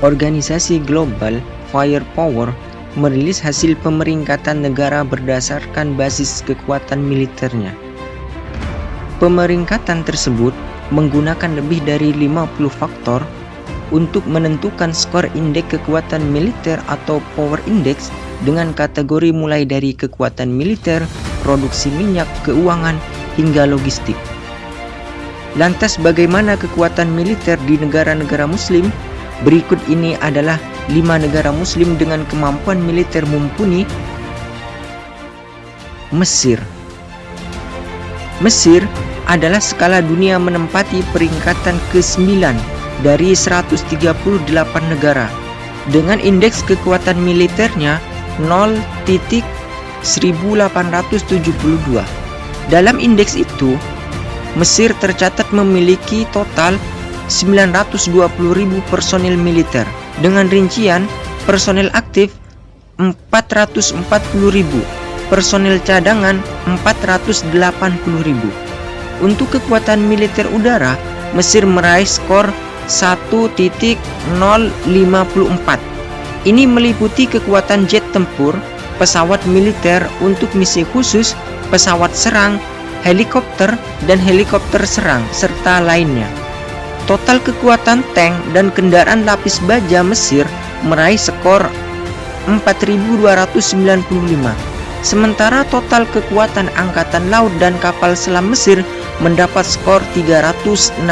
Organisasi Global Firepower merilis hasil pemeringkatan negara berdasarkan basis kekuatan militernya. Pemeringkatan tersebut menggunakan lebih dari 50 faktor untuk menentukan skor indeks kekuatan militer atau power index dengan kategori mulai dari kekuatan militer, produksi minyak, keuangan, hingga logistik. Lantas bagaimana kekuatan militer di negara-negara muslim? Berikut ini adalah lima negara muslim dengan kemampuan militer mumpuni. Mesir Mesir adalah skala dunia menempati peringkatan ke-9 dari 138 negara dengan indeks kekuatan militernya 0.1872. Dalam indeks itu, Mesir tercatat memiliki total 920.000 personil militer dengan rincian personil aktif 440.000, personil cadangan 480.000. Untuk kekuatan militer udara, Mesir meraih skor 1.054. Ini meliputi kekuatan jet tempur, pesawat militer untuk misi khusus, pesawat serang, helikopter, dan helikopter serang, serta lainnya. Total kekuatan tank dan kendaraan lapis baja Mesir meraih skor 4295. Sementara total kekuatan angkatan laut dan kapal selam Mesir mendapat skor 316.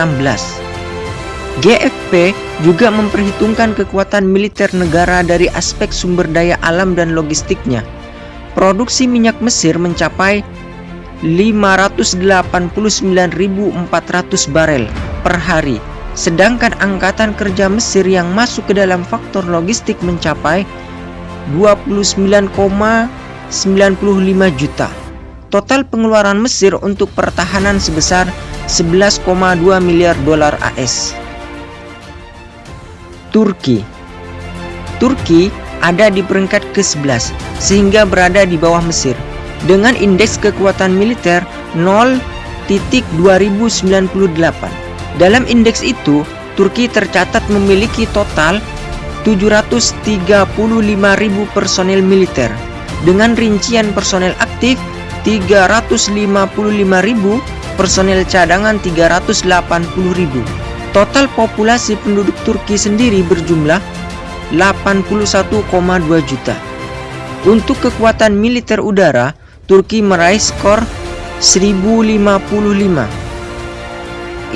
GFP juga memperhitungkan kekuatan militer negara dari aspek sumber daya alam dan logistiknya. Produksi minyak Mesir mencapai 589.400 barel per hari, sedangkan angkatan kerja Mesir yang masuk ke dalam faktor logistik mencapai 29,95 juta. Total pengeluaran Mesir untuk pertahanan sebesar 11,2 miliar dolar AS. Turki Turki ada di peringkat ke-11 sehingga berada di bawah Mesir dengan indeks kekuatan militer 0.2098. Dalam indeks itu, Turki tercatat memiliki total 735.000 personel militer dengan rincian personel aktif 355.000, personel cadangan 380.000. Total populasi penduduk Turki sendiri berjumlah 81,2 juta. Untuk kekuatan militer udara, Turki meraih skor 1055.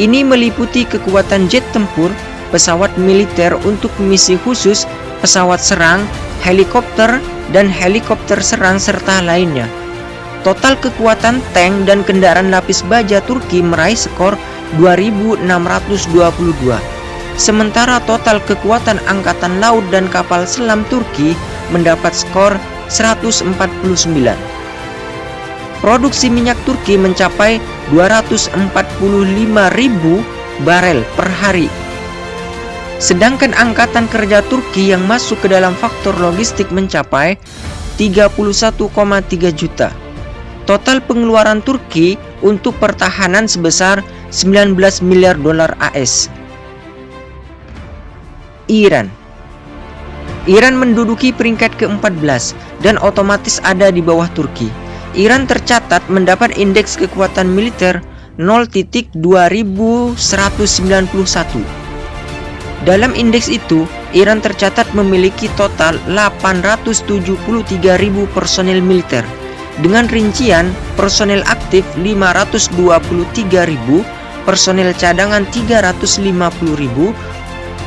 Ini meliputi kekuatan jet tempur, pesawat militer untuk misi khusus, pesawat serang, helikopter, dan helikopter serang serta lainnya. Total kekuatan tank dan kendaraan lapis baja Turki meraih skor 2622. Sementara total kekuatan angkatan laut dan kapal selam Turki mendapat skor 149. Produksi minyak Turki mencapai 245.000 barel per hari. Sedangkan angkatan kerja Turki yang masuk ke dalam faktor logistik mencapai 31,3 juta. Total pengeluaran Turki untuk pertahanan sebesar 19 miliar dolar AS. Iran Iran menduduki peringkat ke-14 dan otomatis ada di bawah Turki. Iran tercatat mendapat indeks kekuatan militer 0.2191. Dalam indeks itu, Iran tercatat memiliki total 873.000 personel militer dengan rincian personel aktif 523.000, personel cadangan 350.000,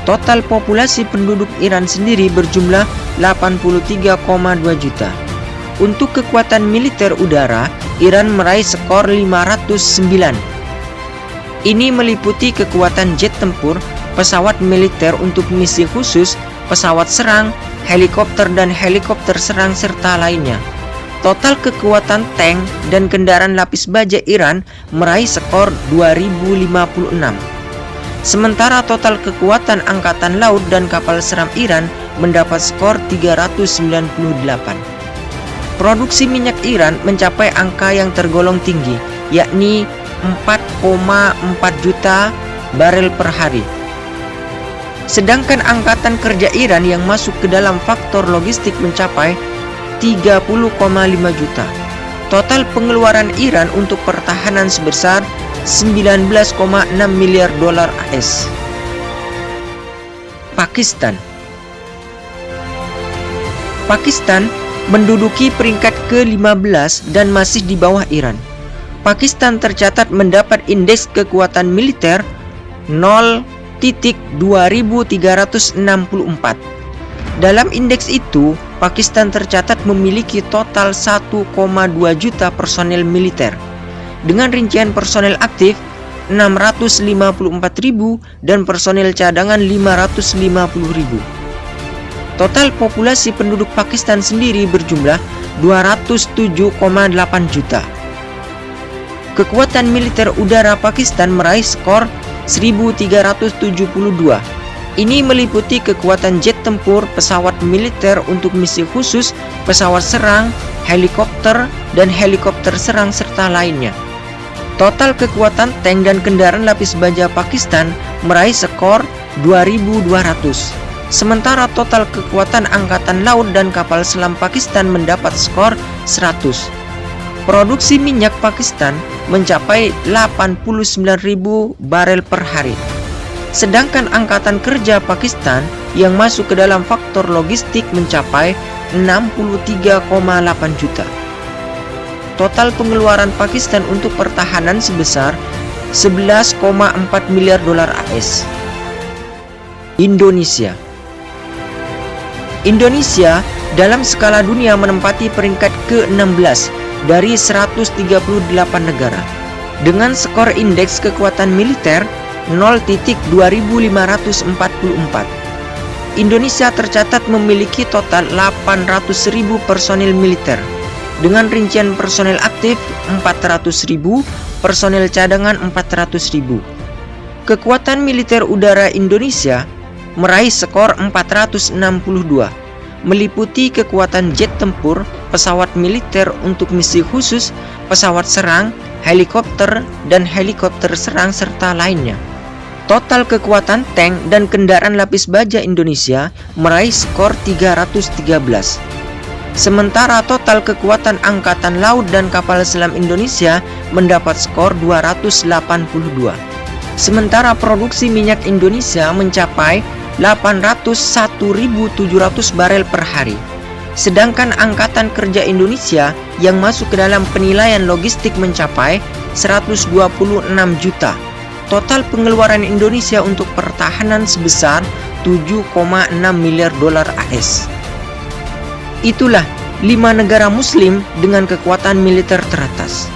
total populasi penduduk Iran sendiri berjumlah 83,2 juta. Untuk kekuatan militer udara, Iran meraih skor 509. Ini meliputi kekuatan jet tempur, pesawat militer untuk misi khusus, pesawat serang, helikopter dan helikopter serang serta lainnya. Total kekuatan tank dan kendaraan lapis baja Iran meraih skor 2056. Sementara total kekuatan angkatan laut dan kapal seram Iran mendapat skor 398. Produksi minyak Iran mencapai angka yang tergolong tinggi, yakni 4,4 juta barel per hari. Sedangkan angkatan kerja Iran yang masuk ke dalam faktor logistik mencapai 30,5 juta. Total pengeluaran Iran untuk pertahanan sebesar 19,6 miliar dolar AS. Pakistan Pakistan menduduki peringkat ke-15 dan masih di bawah Iran. Pakistan tercatat mendapat indeks kekuatan militer 0.2364. Dalam indeks itu, Pakistan tercatat memiliki total 1,2 juta personel militer. Dengan rincian personel aktif 654.000 dan personel cadangan 550.000. Total populasi penduduk Pakistan sendiri berjumlah 207,8 juta. Kekuatan militer udara Pakistan meraih skor 1372. Ini meliputi kekuatan jet tempur, pesawat militer untuk misi khusus, pesawat serang, helikopter, dan helikopter serang serta lainnya. Total kekuatan tank dan kendaraan lapis baja Pakistan meraih skor 2200. Sementara total kekuatan angkatan laut dan kapal selam Pakistan mendapat skor 100. Produksi minyak Pakistan mencapai 89.000 barel per hari. Sedangkan angkatan kerja Pakistan yang masuk ke dalam faktor logistik mencapai 63,8 juta. Total pengeluaran Pakistan untuk pertahanan sebesar 11,4 miliar dolar AS. Indonesia Indonesia dalam skala dunia menempati peringkat ke-16 dari 138 negara dengan skor indeks kekuatan militer 0.2544. Indonesia tercatat memiliki total 800.000 personil militer dengan rincian personel aktif 400.000, personel cadangan 400.000. Kekuatan militer udara Indonesia meraih skor 462, meliputi kekuatan jet tempur, pesawat militer untuk misi khusus, pesawat serang, helikopter, dan helikopter serang serta lainnya. Total kekuatan tank dan kendaraan lapis baja Indonesia meraih skor 313. Sementara total kekuatan angkatan laut dan kapal selam Indonesia mendapat skor 282. Sementara produksi minyak Indonesia mencapai 801.700 barel per hari. Sedangkan Angkatan Kerja Indonesia yang masuk ke dalam penilaian logistik mencapai 126 juta. Total pengeluaran Indonesia untuk pertahanan sebesar 7,6 miliar dolar AS. Itulah lima negara muslim dengan kekuatan militer teratas.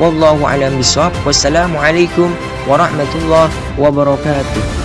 Wallahu a'lam bishawab. Wassalamualaikum warahmatullahi wabarakatuh.